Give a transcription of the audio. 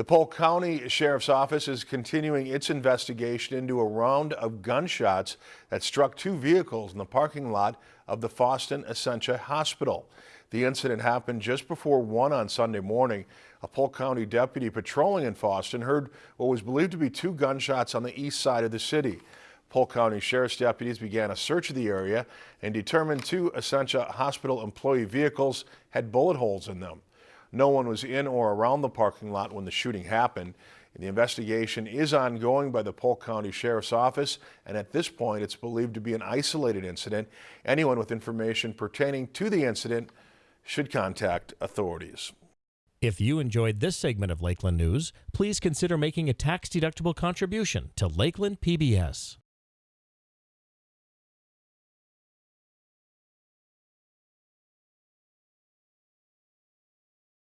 The Polk County Sheriff's Office is continuing its investigation into a round of gunshots that struck two vehicles in the parking lot of the Fosston Essentia Hospital. The incident happened just before 1 on Sunday morning. A Polk County deputy patrolling in Fosston heard what was believed to be two gunshots on the east side of the city. Polk County Sheriff's deputies began a search of the area and determined two Essentia Hospital employee vehicles had bullet holes in them. No one was in or around the parking lot when the shooting happened. The investigation is ongoing by the Polk County Sheriff's Office, and at this point it's believed to be an isolated incident. Anyone with information pertaining to the incident should contact authorities. If you enjoyed this segment of Lakeland News, please consider making a tax-deductible contribution to Lakeland PBS.